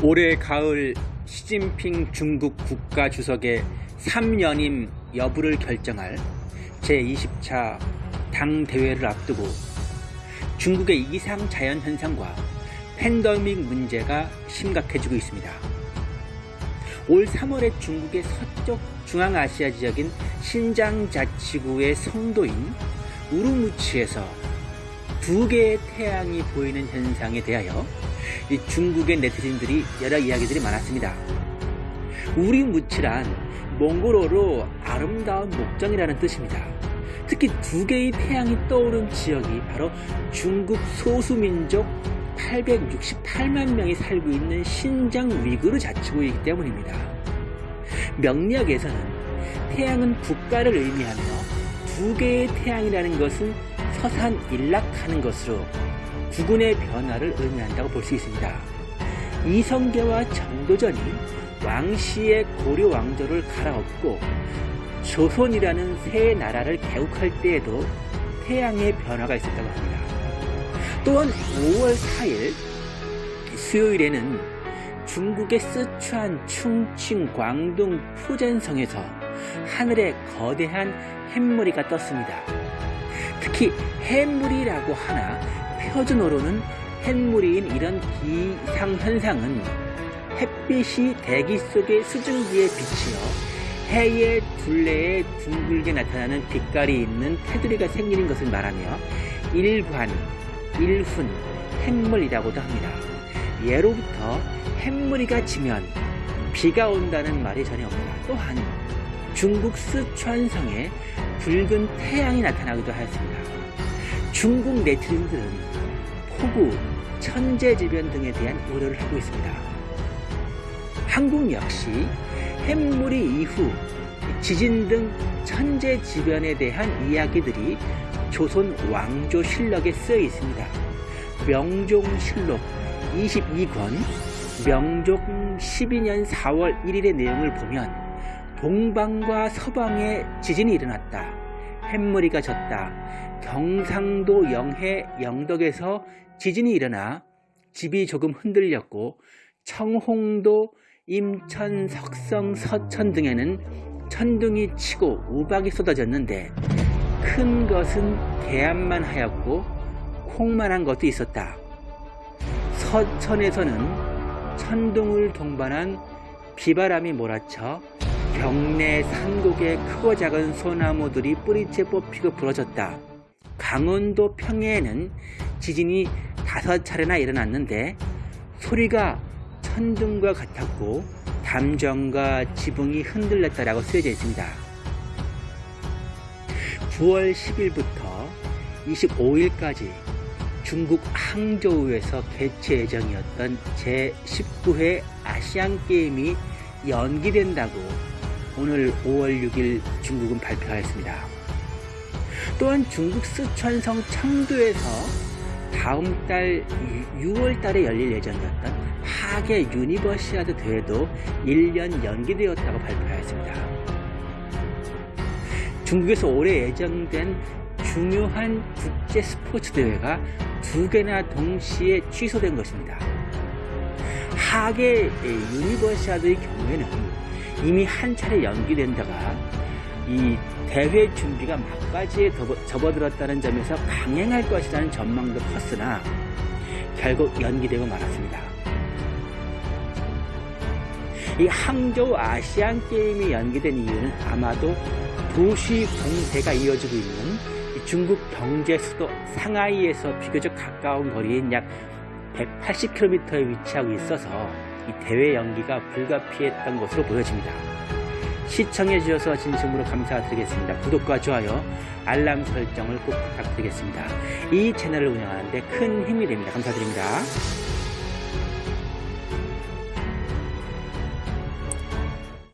올해 가을 시진핑 중국 국가 주석의 3연임 여부를 결정할 제20차 당 대회를 앞두고 중국의 이상 자연 현상과 팬데믹 문제가 심각해지고 있습니다. 올 3월에 중국의 서쪽 중앙아시아 지역인 신장 자치구의 성도인 우루무치에서 두 개의 태양이 보이는 현상에 대하여 중국의 네티즌들이 여러 이야기들이 많았습니다. 우리 무치란 몽골어로 아름다운 목장이라는 뜻입니다. 특히 두 개의 태양이 떠오른 지역이 바로 중국 소수민족 868만 명이 살고 있는 신장 위구르 자치구이기 때문입니다. 명리학에서는 태양은 국가를 의미하며 두 개의 태양이라는 것은 서산 일락하는 것으로 구군의 변화를 의미한다고 볼 수 있습니다. 이성계와 정도전이 왕씨의 고려 왕조를 갈아엎고 조선이라는 새 나라를 개국할 때에도 태양의 변화가 있었다고 합니다. 또한 5월 4일 수요일에는 중국의 쓰촨, 충칭, 광동, 푸젠성에서 하늘에 거대한 햇머리가 떴습니다. 특히 햇물이라고 하나 표준어로는 햇물인 이런 기상현상은 햇빛이 대기 속의 수증기에 비치어 해의 둘레에 둥글게 나타나는 빛깔이 있는 테두리가 생기는 것을 말하며 일관, 일훈, 햇물이라고도 합니다. 예로부터 햇물이가 지면 비가 온다는 말이 전혀 없다. 또한 중국 스촨성에 붉은 태양이 나타나기도 하였습니다. 중국 네티즌들은 폭우, 천재지변 등에 대한 우려를 하고 있습니다. 한국 역시 햇물이 이후 지진 등 천재지변에 대한 이야기들이 조선 왕조 실록에 쓰여 있습니다. 명종실록 22권 명종 12년 4월 1일의 내용을 보면 동방과 서방에 지진이 일어났다. 햇머리가 졌다. 경상도 영해 영덕에서 지진이 일어나 집이 조금 흔들렸고 청홍도 임천 석성 서천 등에는 천둥이 치고 우박이 쏟아졌는데 큰 것은 개암만 하였고 콩만한 것도 있었다. 서천에서는 천둥을 동반한 비바람이 몰아쳐 경내 산곡의 크고 작은 소나무들이 뿌리째 뽑히고 부러졌다. 강원도 평해에는 지진이 다섯 차례나 일어났는데 소리가 천둥과 같았고 담정과 지붕이 흔들렸다라고 쓰여져 있습니다. 9월 10일부터 25일까지 중국 항저우에서 개최 예정이었던 제19회 아시안게임이 연기된다고 오늘 5월 6일 중국은 발표하였습니다. 또한 중국 쓰촨성 청도에서 다음 달 6월 달에 열릴 예정이었던 하계 유니버시아드 대회도 1년 연기되었다고 발표하였습니다. 중국에서 올해 예정된 중요한 국제 스포츠 대회가 두 개나 동시에 취소된 것입니다. 하계 유니버시아드의 경우에는 이미 한 차례 연기됐다가 이 대회 준비가 막바지에 접어들었다는 점에서 강행할 것이라는 전망도 컸으나 결국 연기되고 말았습니다. 이 항저우 아시안 게임이 연기된 이유는 아마도 도시 공세가 이어지고 있는 중국 경제 수도 상하이에서 비교적 가까운 거리인 약 180km에 위치하고 있어서 이 대회 연기가 불가피했던 것으로 보여집니다. 시청해 주셔서 진심으로 감사드리겠습니다. 구독과 좋아요, 알람 설정을 꼭 부탁드리겠습니다. 이 채널을 운영하는 데 큰 힘이 됩니다. 감사드립니다.